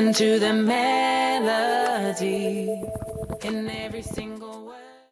Listen to the melody in every